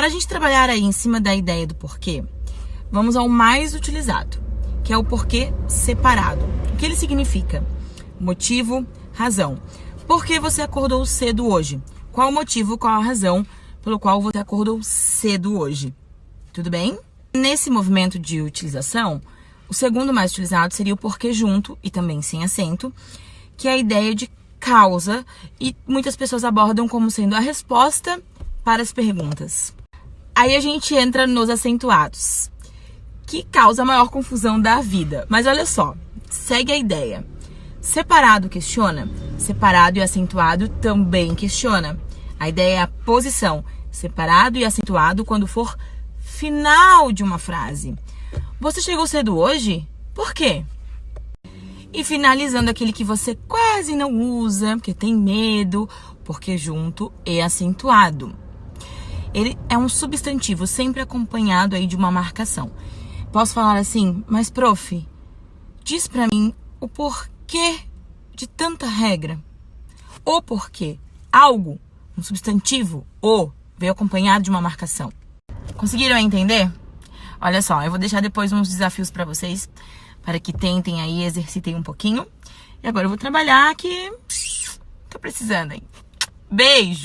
Para a gente trabalhar aí em cima da ideia do porquê, vamos ao mais utilizado, que é o porquê separado. O que ele significa? Motivo, razão. Por que você acordou cedo hoje? Qual o motivo, qual a razão pelo qual você acordou cedo hoje? Tudo bem? Nesse movimento de utilização, o segundo mais utilizado seria o porquê junto e também sem acento, que é a ideia de causa e muitas pessoas abordam como sendo a resposta para as perguntas. Aí a gente entra nos acentuados, que causa a maior confusão da vida. Mas olha só, segue a ideia. Separado questiona, separado e acentuado também questiona. A ideia é a posição, separado e acentuado quando for final de uma frase. Você chegou cedo hoje? Por quê? E finalizando aquele que você quase não usa, porque tem medo, porque junto é acentuado ele é um substantivo sempre acompanhado aí de uma marcação. Posso falar assim, mas prof, diz para mim o porquê de tanta regra. O porquê. Algo, um substantivo, o, veio acompanhado de uma marcação. Conseguiram entender? Olha só, eu vou deixar depois uns desafios para vocês, para que tentem aí, exercitem um pouquinho. E agora eu vou trabalhar que tô precisando aí. Beijo!